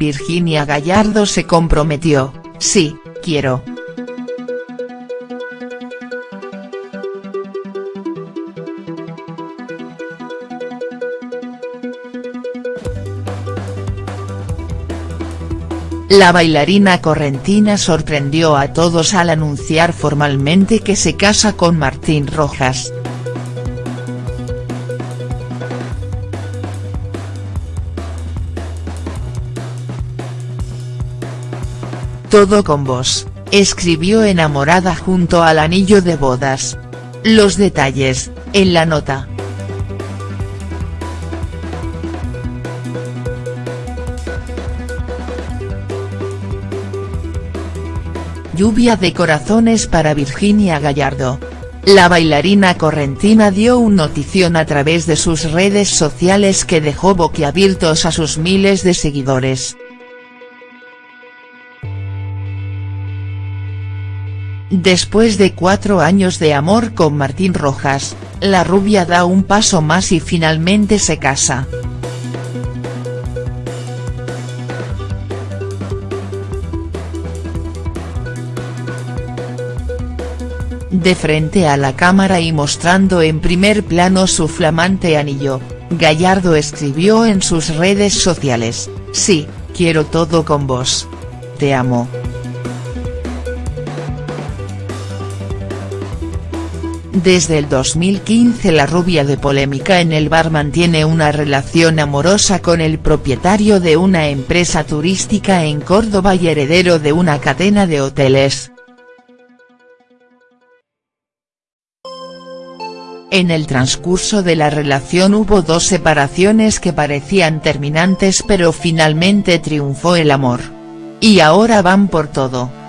Virginia Gallardo se comprometió, sí, quiero. La bailarina correntina sorprendió a todos al anunciar formalmente que se casa con Martín Rojas. Todo con vos, escribió enamorada junto al anillo de bodas. Los detalles, en la nota. Lluvia de corazones para Virginia Gallardo. La bailarina correntina dio un notición a través de sus redes sociales que dejó boquiabiertos a sus miles de seguidores. Después de cuatro años de amor con Martín Rojas, la rubia da un paso más y finalmente se casa. De frente a la cámara y mostrando en primer plano su flamante anillo, Gallardo escribió en sus redes sociales, sí, quiero todo con vos. Te amo. Desde el 2015 la rubia de polémica en el bar mantiene una relación amorosa con el propietario de una empresa turística en Córdoba y heredero de una cadena de hoteles. En el transcurso de la relación hubo dos separaciones que parecían terminantes pero finalmente triunfó el amor. Y ahora van por todo.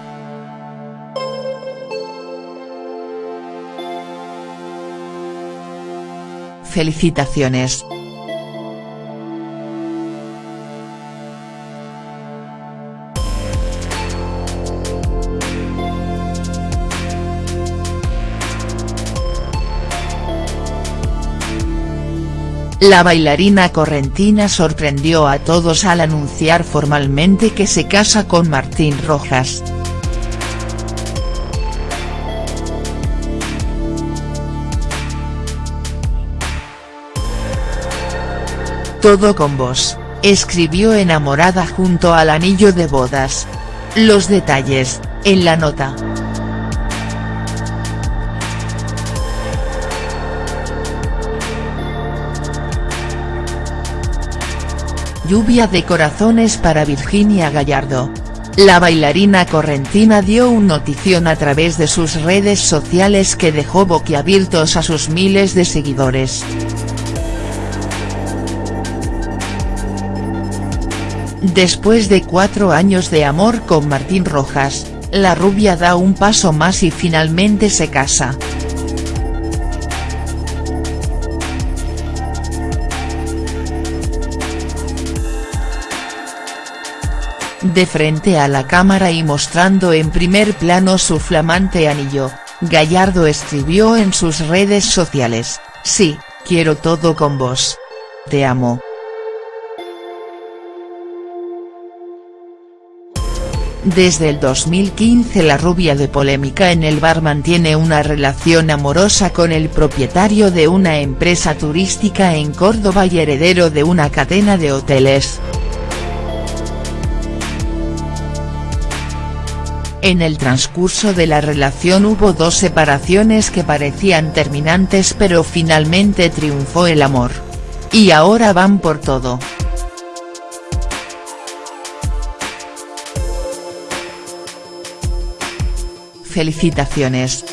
Felicitaciones. La bailarina correntina sorprendió a todos al anunciar formalmente que se casa con Martín Rojas. Todo con vos, escribió enamorada junto al anillo de bodas. Los detalles, en la nota. Lluvia de corazones para Virginia Gallardo. La bailarina correntina dio un notición a través de sus redes sociales que dejó boquiabiertos a sus miles de seguidores. Después de cuatro años de amor con Martín Rojas, la rubia da un paso más y finalmente se casa. De frente a la cámara y mostrando en primer plano su flamante anillo, Gallardo escribió en sus redes sociales, sí, quiero todo con vos. Te amo. Desde el 2015 la rubia de polémica en el bar mantiene una relación amorosa con el propietario de una empresa turística en Córdoba y heredero de una cadena de hoteles. En el transcurso de la relación hubo dos separaciones que parecían terminantes pero finalmente triunfó el amor. Y ahora van por todo. Felicitaciones.